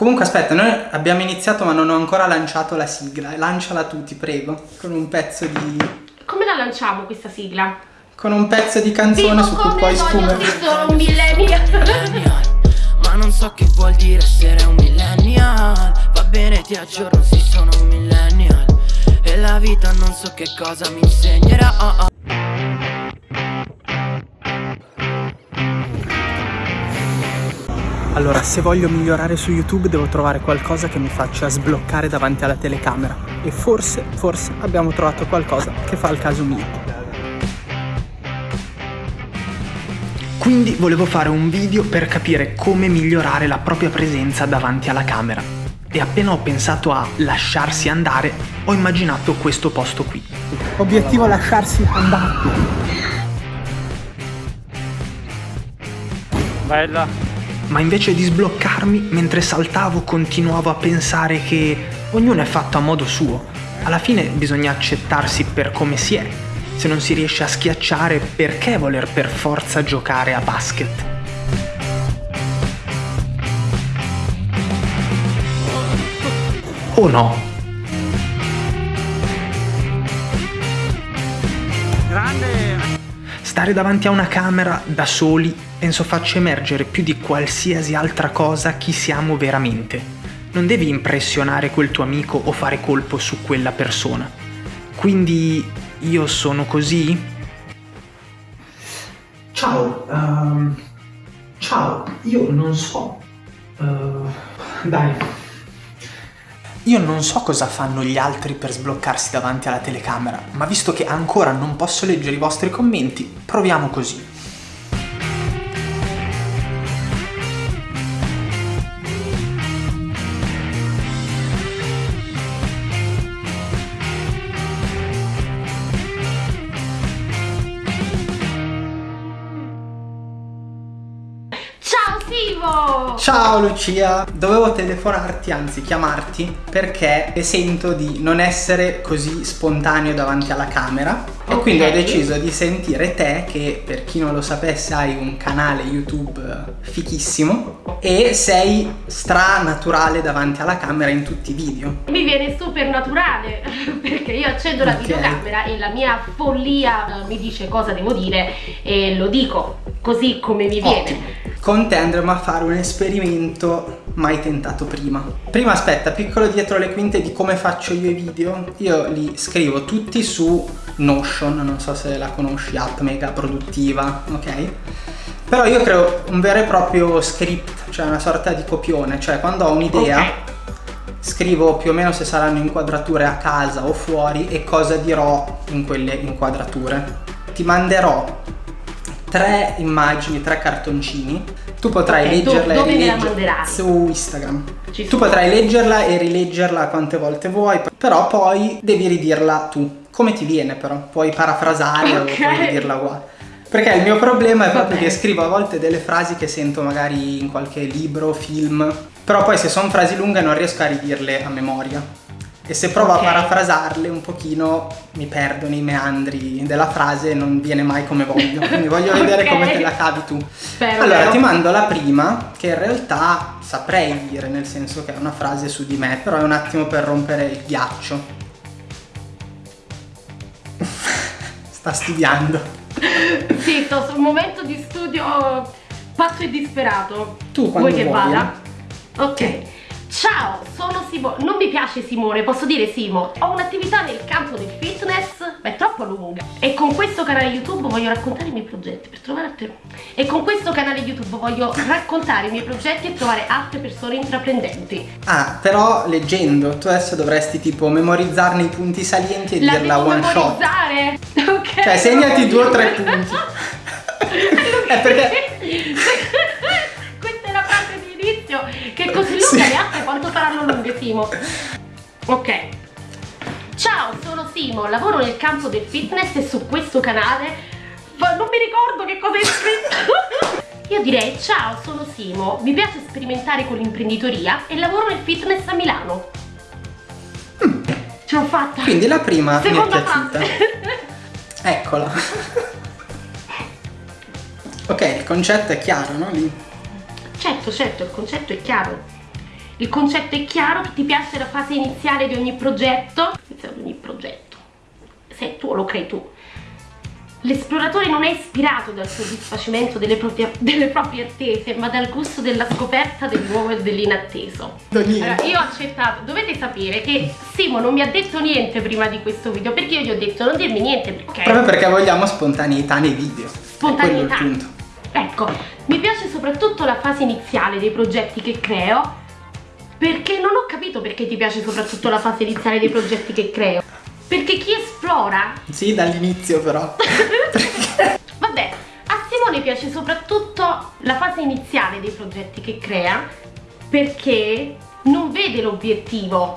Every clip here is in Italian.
Comunque aspetta, noi abbiamo iniziato ma non ho ancora lanciato la sigla. Lanciala tu, ti prego, con un pezzo di... Come la lanciamo questa sigla? Con un pezzo di canzone Vivo su cui poi sì, sono un millennial. millennial Ma non so che vuol dire essere un millennial Va bene ti aggiorno sì sono un millennial E la vita non so che cosa mi insegnerà Allora, se voglio migliorare su YouTube devo trovare qualcosa che mi faccia sbloccare davanti alla telecamera. E forse, forse abbiamo trovato qualcosa che fa il caso mio. Quindi volevo fare un video per capire come migliorare la propria presenza davanti alla camera. E appena ho pensato a lasciarsi andare, ho immaginato questo posto qui. Obiettivo lasciarsi andare. Bella. Ma invece di sbloccarmi, mentre saltavo continuavo a pensare che ognuno è fatto a modo suo. Alla fine bisogna accettarsi per come si è. Se non si riesce a schiacciare, perché voler per forza giocare a basket? O no? Stare davanti a una camera da soli penso faccia emergere più di qualsiasi altra cosa chi siamo veramente. Non devi impressionare quel tuo amico o fare colpo su quella persona. Quindi io sono così? Ciao, ehm, ciao, io non so. Eh, dai. Io non so cosa fanno gli altri per sbloccarsi davanti alla telecamera, ma visto che ancora non posso leggere i vostri commenti, proviamo così. Ciao Simo! Ciao Lucia, dovevo telefonarti, anzi chiamarti, perché sento di non essere così spontaneo davanti alla camera e Ok. quindi ho deciso di sentire te che per chi non lo sapesse hai un canale YouTube fichissimo e sei stranaturale davanti alla camera in tutti i video. Mi viene super naturale perché io accendo la Ok. videocamera e la mia follia eh, mi dice cosa devo dire e lo dico così come mi viene. Ottimo. Con te andremo a fare un esperimento mai tentato prima. Prima aspetta, piccolo dietro le quinte di come faccio io i video. Io li scrivo tutti su Notion, non so se la conosci, app mega produttiva, ok? Però io creo un vero e proprio script, cioè una sorta di copione, cioè quando ho un'idea Ok. scrivo più o meno se saranno inquadrature a casa o fuori e cosa dirò in quelle inquadrature. Ti manderò tre immagini, tre cartoncini. Tu potrai Ok, do- leggerla dove e rileggerla su Instagram. Ci Tu potrai leggerla e rileggerla quante volte vuoi, però poi devi ridirla tu. Come ti viene però? Puoi parafrasare o Ok. puoi ridirla uguale. Perché il mio problema è proprio bene. che scrivo a volte delle frasi che sento magari in qualche libro, film, però poi se sono frasi lunghe non riesco a ridirle a memoria. E se provo Ok. a parafrasarle un pochino mi perdo nei meandri della frase e non viene mai come voglio. Quindi voglio vedere come te la cavi tu. Spero allora vero. ti mando la prima che in realtà saprei dire, nel senso che è una frase su di me, però è un attimo per rompere il ghiaccio. Sta studiando. Sì, sto su un momento di studio pazzo e disperato. Tu quando Vuoi che vuoi, vada? Ok. Ciao, sono Simo. Non mi piace Simone, posso dire Simo. Ho un'attività nel campo del fitness, ma è troppo lunga. E con questo canale YouTube voglio raccontare i miei progetti per trovare altre. E con questo canale YouTube voglio raccontare i miei progetti e trovare altre persone intraprendenti. Ah, però leggendo, tu adesso dovresti tipo memorizzarne i punti salienti e La dirla one shot. memorizzare? Ok. Cioè, segnati due o tre punti. È perché- Sì. altre quanto saranno lunghe Simo Ok Ciao sono Simo lavoro nel campo del fitness e su questo canale non mi ricordo che cosa è scritto Io direi ciao sono Simo mi piace sperimentare con l'imprenditoria e lavoro nel fitness a Milano Ce l'ho fatta Mm. Quindi la prima Seconda mi è piaciuta. Eccola. ok, il concetto è chiaro, no? Lì. Certo, certo, il concetto è chiaro. Il concetto è chiaro, che ti piace la fase iniziale di ogni progetto, di ogni progetto, se tu lo crei tu. L'esploratore non è ispirato dal soddisfacimento delle proprie, delle proprie, attese, ma dal gusto della scoperta del nuovo e dell'inatteso. Allora, io ho accettato, dovete sapere che Simo non mi ha detto niente prima di questo video, perché io gli ho detto non dirmi niente. Perché... Proprio perché vogliamo spontaneità nei video. Spontaneità. Ecco, mi piace soprattutto la fase iniziale dei progetti che creo, perché non ho capito perché ti piace soprattutto la fase iniziale dei progetti che creo. Perché chi esplora... Sì, dall'inizio però. Vabbè, a Simone piace soprattutto la fase iniziale dei progetti che crea perché non vede l'obiettivo,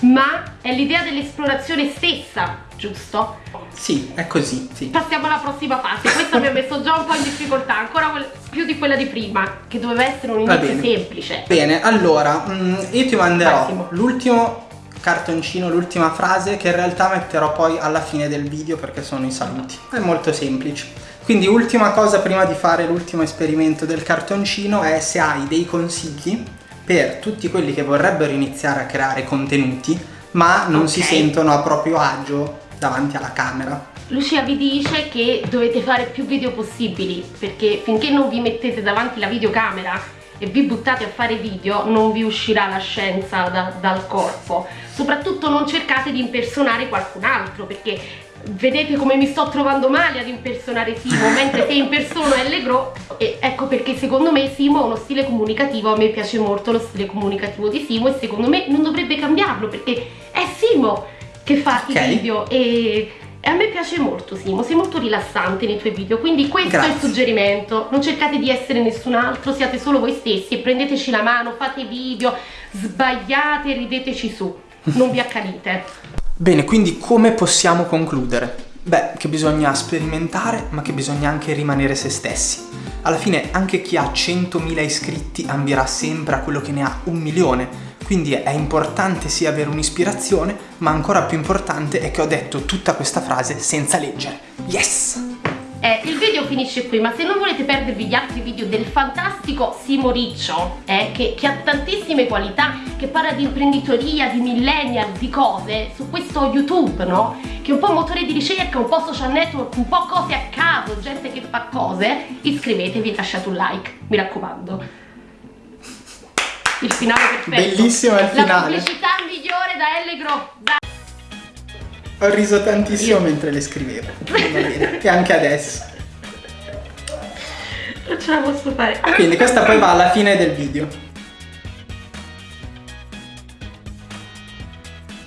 ma è l'idea dell'esplorazione stessa, giusto? Sì, è così, sì. Passiamo alla prossima fase, questa mi ha messo già un po' in difficoltà, ancora più di quella di prima, che doveva essere un inizio semplice. Bene, allora, mm, io ti manderò l'ultimo cartoncino l'ultima frase che in realtà metterò poi alla fine del video perché sono i saluti. È molto semplice. Quindi ultima cosa prima di fare l'ultimo esperimento del cartoncino è se hai dei consigli per tutti quelli che vorrebbero iniziare a creare contenuti ma non okay. si sentono a proprio agio davanti alla camera Lucia vi dice che dovete fare più video possibili perché finché non vi mettete davanti la videocamera e vi buttate a fare video non vi uscirà la scienza da, dal corpo soprattutto non cercate di impersonare qualcun altro perché vedete come mi sto trovando male ad impersonare Simo mentre se impersono Allegro e ecco perché secondo me Simo ha uno stile comunicativo a me piace molto lo stile comunicativo di Simo e secondo me non dovrebbe cambiarlo perché è Simo che fa okay. i video e e a me piace molto Simo, sei molto rilassante nei tuoi video, quindi questo Grazie. è il suggerimento. Non cercate di essere nessun altro, siate solo voi stessi e prendeteci la mano, fate video, sbagliate, rideteci su, non vi accanite. Bene, quindi come possiamo concludere? Beh, che bisogna sperimentare, ma che bisogna anche rimanere se stessi. Alla fine anche chi ha 100.000 iscritti ambirà sempre a quello che ne ha un milione, quindi è importante sì avere un'ispirazione, ma ancora più importante è che ho detto tutta questa frase senza leggere. Yes! Eh, il video finisce qui, ma se non volete perdervi gli altri video del fantastico Simo Riccio, eh, che, che, ha tantissime qualità, che parla di imprenditoria, di millennial, di cose, su questo YouTube, no? Che è un po' motore di ricerca, un po' social network, un po' cose a caso, gente che fa cose, iscrivetevi e lasciate un like, mi raccomando il finale perfetto. Bellissimo il finale. La pubblicità migliore da Allegro. Da... Ho riso tantissimo Io. mentre le scrivevo. Bene, e anche adesso. Non ce la posso fare. Quindi questa poi va alla fine del video.